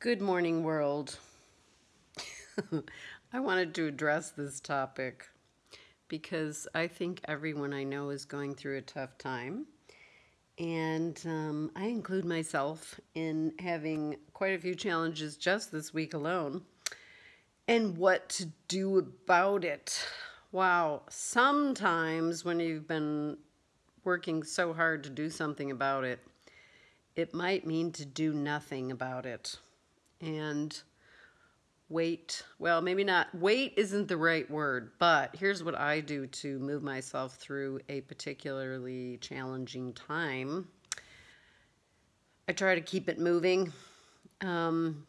Good morning, world. I wanted to address this topic because I think everyone I know is going through a tough time. And um, I include myself in having quite a few challenges just this week alone. And what to do about it. Wow, sometimes when you've been working so hard to do something about it, it might mean to do nothing about it and wait. Well, maybe not. Wait isn't the right word, but here's what I do to move myself through a particularly challenging time. I try to keep it moving, um,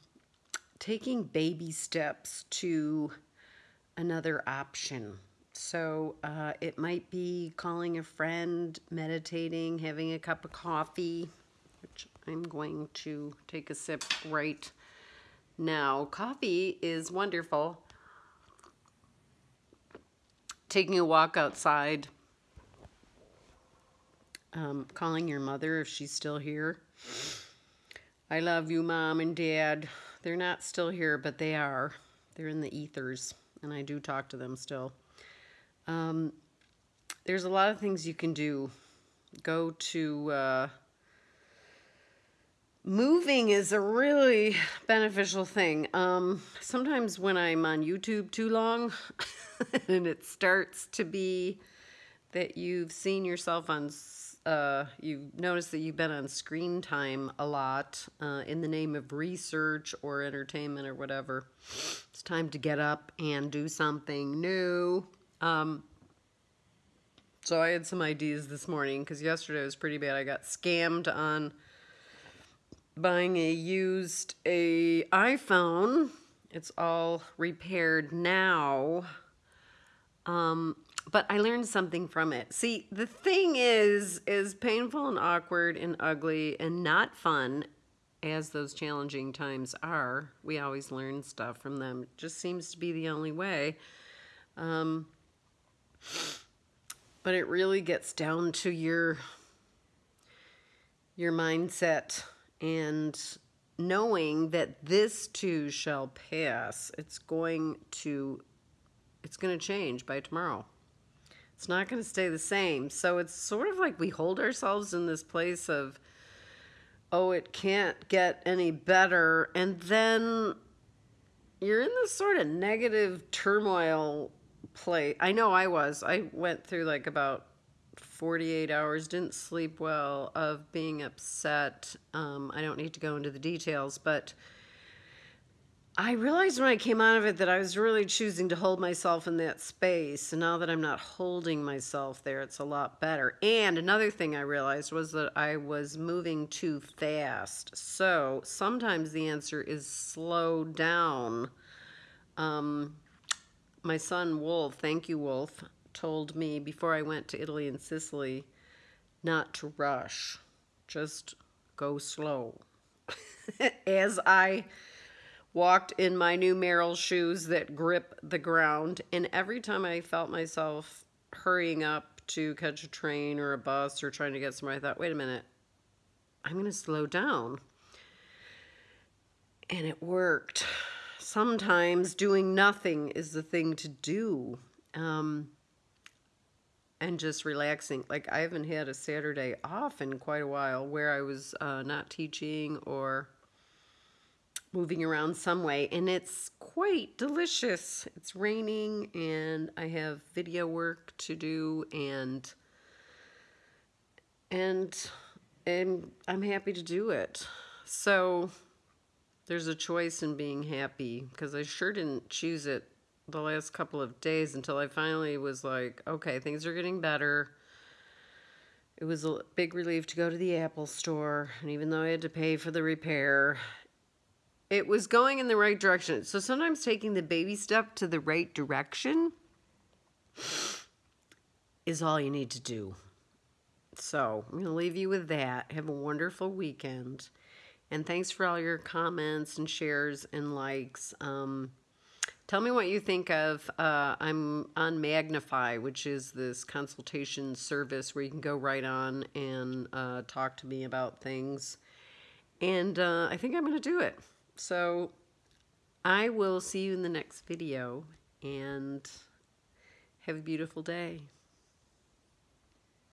taking baby steps to another option. So uh, it might be calling a friend, meditating, having a cup of coffee, which I'm going to take a sip right now. Coffee is wonderful. Taking a walk outside, um, calling your mother if she's still here. I love you, mom and dad. They're not still here, but they are. They're in the ethers, and I do talk to them still. Um, there's a lot of things you can do. Go to uh, moving is a really beneficial thing. Um, sometimes when I'm on YouTube too long, and it starts to be that you've seen yourself on, uh, you've noticed that you've been on screen time a lot uh, in the name of research or entertainment or whatever. It's time to get up and do something new. Um, so I had some ideas this morning because yesterday was pretty bad. I got scammed on buying a used a iPhone. It's all repaired now. Um, but I learned something from it. See, the thing is, is painful and awkward and ugly and not fun as those challenging times are. We always learn stuff from them. It just seems to be the only way. Um, but it really gets down to your your mindset and knowing that this too shall pass it's going to it's going to change by tomorrow it's not going to stay the same so it's sort of like we hold ourselves in this place of oh it can't get any better and then you're in this sort of negative turmoil play. I know I was. I went through like about 48 hours, didn't sleep well, of being upset. Um, I don't need to go into the details, but I realized when I came out of it that I was really choosing to hold myself in that space. And now that I'm not holding myself there, it's a lot better. And another thing I realized was that I was moving too fast. So sometimes the answer is slow down. Um, my son Wolf, thank you Wolf, told me before I went to Italy and Sicily not to rush, just go slow. As I walked in my new Merrell shoes that grip the ground, and every time I felt myself hurrying up to catch a train or a bus or trying to get somewhere, I thought, wait a minute, I'm going to slow down. And it worked sometimes doing nothing is the thing to do. Um, and just relaxing. Like I haven't had a Saturday off in quite a while where I was uh, not teaching or moving around some way, and it's quite delicious. It's raining, and I have video work to do, and and and I'm happy to do it. So there's a choice in being happy because I sure didn't choose it the last couple of days until I finally was like, okay, things are getting better. It was a big relief to go to the Apple store, and even though I had to pay for the repair, it was going in the right direction. So sometimes taking the baby step to the right direction is all you need to do. So I'm going to leave you with that. Have a wonderful weekend. And thanks for all your comments and shares and likes. Um, tell me what you think of. Uh, I'm on Magnify, which is this consultation service where you can go right on and uh, talk to me about things. And uh, I think I'm going to do it. So I will see you in the next video and have a beautiful day.